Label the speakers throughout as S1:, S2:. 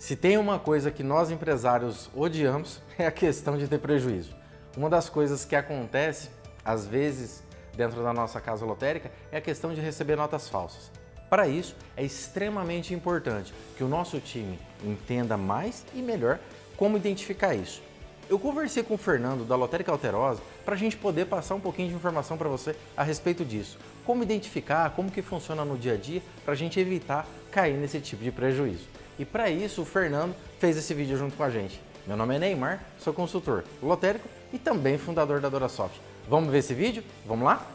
S1: Se tem uma coisa que nós empresários odiamos é a questão de ter prejuízo. Uma das coisas que acontece, às vezes, dentro da nossa casa lotérica é a questão de receber notas falsas. Para isso, é extremamente importante que o nosso time entenda mais e melhor como identificar isso. Eu conversei com o Fernando da Lotérica Alterosa para a gente poder passar um pouquinho de informação para você a respeito disso. Como identificar, como que funciona no dia a dia para a gente evitar cair nesse tipo de prejuízo. E para isso o Fernando fez esse vídeo junto com a gente. Meu nome é Neymar, sou consultor lotérico e também fundador da Dorasoft. Vamos ver esse vídeo? Vamos lá?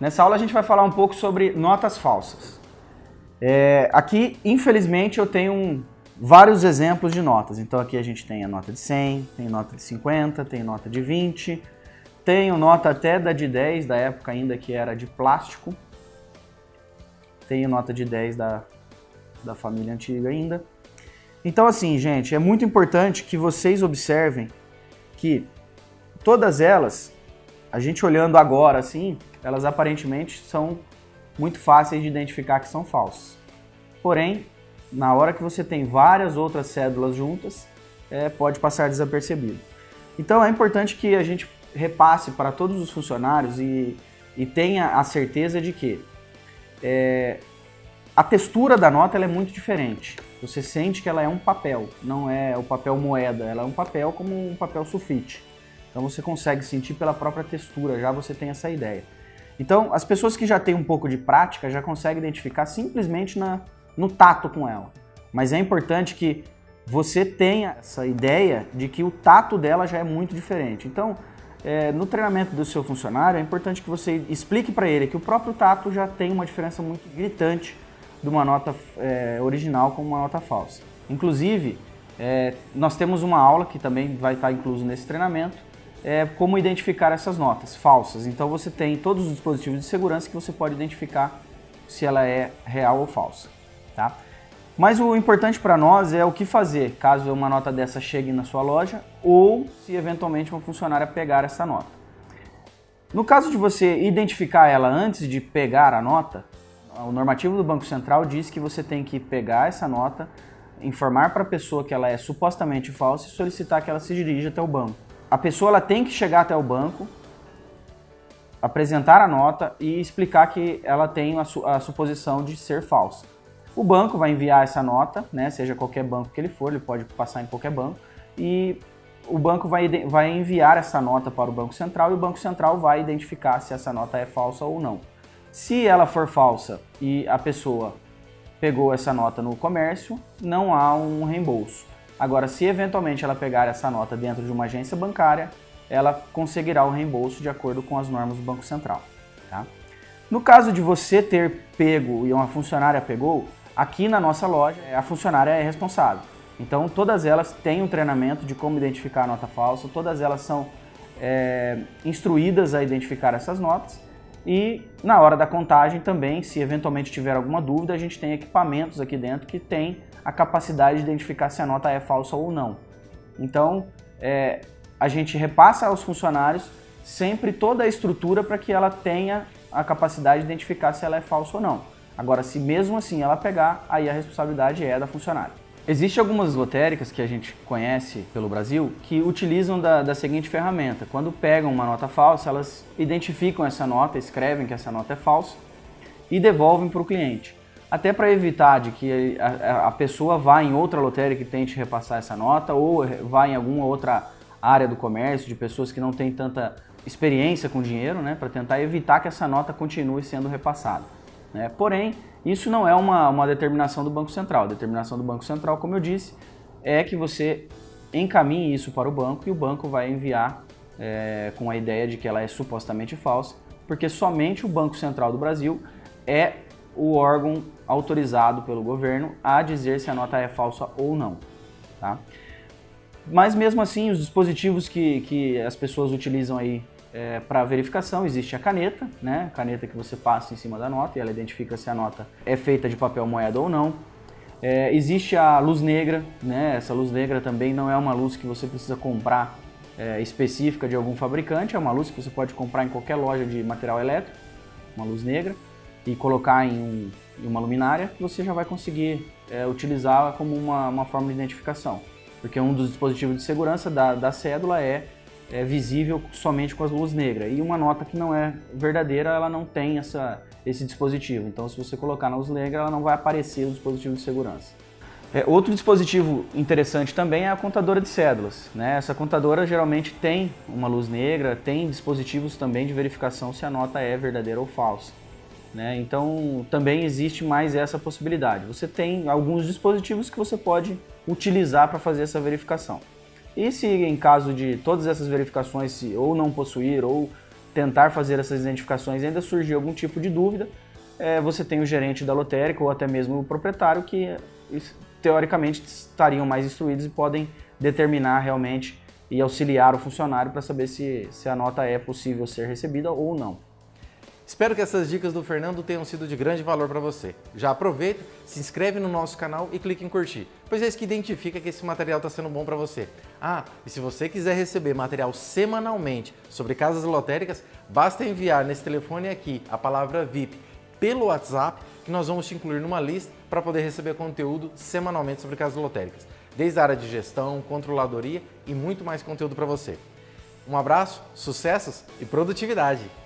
S2: Nessa aula a gente vai falar um pouco sobre notas falsas. É, aqui, infelizmente, eu tenho um, vários exemplos de notas. Então aqui a gente tem a nota de 100, tem nota de 50, tem nota de 20, tenho nota até da de 10, da época ainda que era de plástico. Tenho nota de 10 da, da família antiga ainda. Então assim, gente, é muito importante que vocês observem que todas elas, a gente olhando agora assim, elas aparentemente são muito fáceis de identificar que são falsas. Porém, na hora que você tem várias outras cédulas juntas, é, pode passar desapercebido. Então é importante que a gente repasse para todos os funcionários e, e tenha a certeza de que é, a textura da nota é muito diferente. Você sente que ela é um papel, não é o papel moeda, ela é um papel como um papel sulfite. Então você consegue sentir pela própria textura, já você tem essa ideia. Então as pessoas que já têm um pouco de prática já conseguem identificar simplesmente na, no tato com ela. Mas é importante que você tenha essa ideia de que o tato dela já é muito diferente. Então, é, no treinamento do seu funcionário, é importante que você explique para ele que o próprio tato já tem uma diferença muito gritante de uma nota é, original com uma nota falsa. Inclusive, é, nós temos uma aula que também vai estar incluso nesse treinamento, é, como identificar essas notas falsas. Então você tem todos os dispositivos de segurança que você pode identificar se ela é real ou falsa. Tá? Mas o importante para nós é o que fazer caso uma nota dessa chegue na sua loja ou se eventualmente uma funcionária pegar essa nota. No caso de você identificar ela antes de pegar a nota, o normativo do Banco Central diz que você tem que pegar essa nota, informar para a pessoa que ela é supostamente falsa e solicitar que ela se dirija até o banco. A pessoa ela tem que chegar até o banco, apresentar a nota e explicar que ela tem a, su a suposição de ser falsa. O banco vai enviar essa nota, né, seja qualquer banco que ele for, ele pode passar em qualquer banco, e o banco vai, vai enviar essa nota para o Banco Central e o Banco Central vai identificar se essa nota é falsa ou não. Se ela for falsa e a pessoa pegou essa nota no comércio, não há um reembolso. Agora, se eventualmente ela pegar essa nota dentro de uma agência bancária, ela conseguirá o reembolso de acordo com as normas do Banco Central. Tá? No caso de você ter pego e uma funcionária pegou, Aqui na nossa loja, a funcionária é responsável. Então, todas elas têm um treinamento de como identificar a nota falsa, todas elas são é, instruídas a identificar essas notas e na hora da contagem também, se eventualmente tiver alguma dúvida, a gente tem equipamentos aqui dentro que tem a capacidade de identificar se a nota é falsa ou não. Então, é, a gente repassa aos funcionários sempre toda a estrutura para que ela tenha a capacidade de identificar se ela é falsa ou não. Agora, se mesmo assim ela pegar, aí a responsabilidade é da funcionária. Existem algumas lotéricas que a gente conhece pelo Brasil que utilizam da, da, seguinte ferramenta. Quando pegam uma nota falsa, elas identificam essa nota, escrevem que essa nota é falsa e devolvem para o cliente. Até para evitar de que a, a, pessoa vá em outra lotérica e tente repassar essa nota ou vá em alguma outra área do comércio de pessoas que não têm tanta experiência com dinheiro, né, para tentar evitar que essa nota continue sendo repassada. Né? Porém, isso não é uma, uma determinação do Banco Central. A determinação do Banco Central, como eu disse, é que você encaminhe isso para o banco e o banco vai enviar é, com a ideia de que ela é supostamente falsa, porque somente o Banco Central do Brasil é o órgão autorizado pelo governo a dizer se a nota é falsa ou não. Tá? Mas mesmo assim, os dispositivos que, que as pessoas utilizam aí é, para verificação existe a caneta, né? caneta que você passa em cima da nota e ela identifica se a nota é feita de papel moeda ou não. É, existe a luz negra, né? essa luz negra também não é uma luz que você precisa comprar é, específica de algum fabricante, é uma luz que você pode comprar em qualquer loja de material elétrico, uma luz negra, e colocar em, um, em uma luminária, você já vai conseguir é, utilizá-la como uma, uma forma de identificação. Porque um dos dispositivos de segurança da, da cédula é, é visível somente com as luzes negras. E uma nota que não é verdadeira, ela não tem essa, esse dispositivo. Então, se você colocar na luz negra, ela não vai aparecer o dispositivo de segurança. É, outro dispositivo interessante também é a contadora de cédulas. Né? Essa contadora geralmente tem uma luz negra, tem dispositivos também de verificação se a nota é verdadeira ou falsa. Né? Então também existe mais essa possibilidade. Você tem alguns dispositivos que você pode utilizar para fazer essa verificação. E se em caso de todas essas verificações se ou não possuir ou tentar fazer essas identificações ainda surgir algum tipo de dúvida, é, você tem o gerente da lotérica ou até mesmo o proprietário que teoricamente estariam mais instruídos e podem determinar realmente e auxiliar o funcionário para saber se, se a nota é possível ser recebida ou não.
S1: Espero que essas dicas do Fernando tenham sido de grande valor para você. Já aproveita, se inscreve no nosso canal e clique em curtir, pois é isso que identifica que esse material está sendo bom para você. Ah, e se você quiser receber material semanalmente sobre casas lotéricas, basta enviar nesse telefone aqui a palavra VIP pelo WhatsApp que nós vamos te incluir numa lista para poder receber conteúdo semanalmente sobre casas lotéricas, desde a área de gestão, controladoria e muito mais conteúdo para você. Um abraço, sucessos e produtividade!